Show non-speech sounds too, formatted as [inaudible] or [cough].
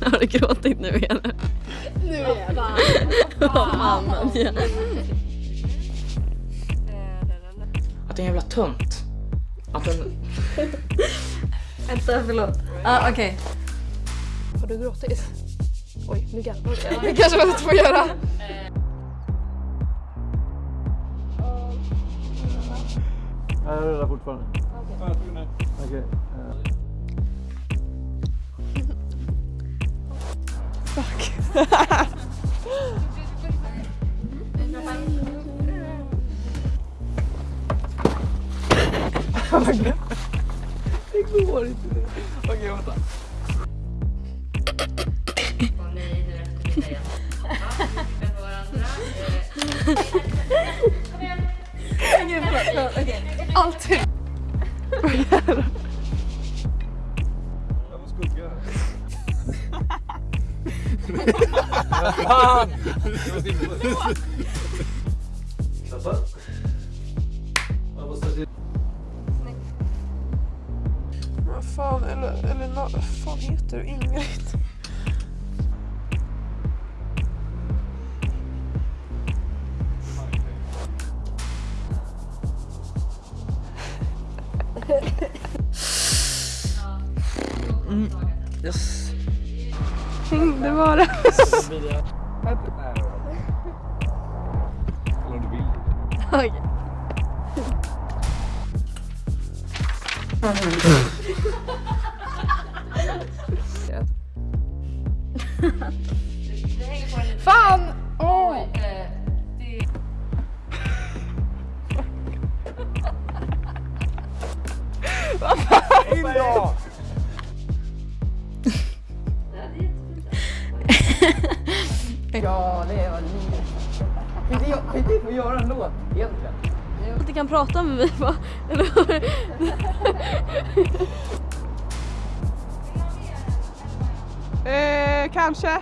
[laughs] Har du gråtit nu igen? Nu är det. Vad fan. Att det är en jävla tönt. Att den... Vänta, förlåt. Ah, okej. Har du gråtit? Oj, nu garvar jag. Det kanske man inte får göra. Jag rullar fortfarande. Okej. Eh. Det går inte. Okej, vänta. Alltid. Jag Fan! Vad fan, eller, eller vad fan heter du? Ingrid? Mm. Yes. Det var det. [laughs] Okej. [laughs] Ja, det var livet. Skit i att få göra en låt egentligen. Att du kan prata med mig va? Eller? Eh, kanske.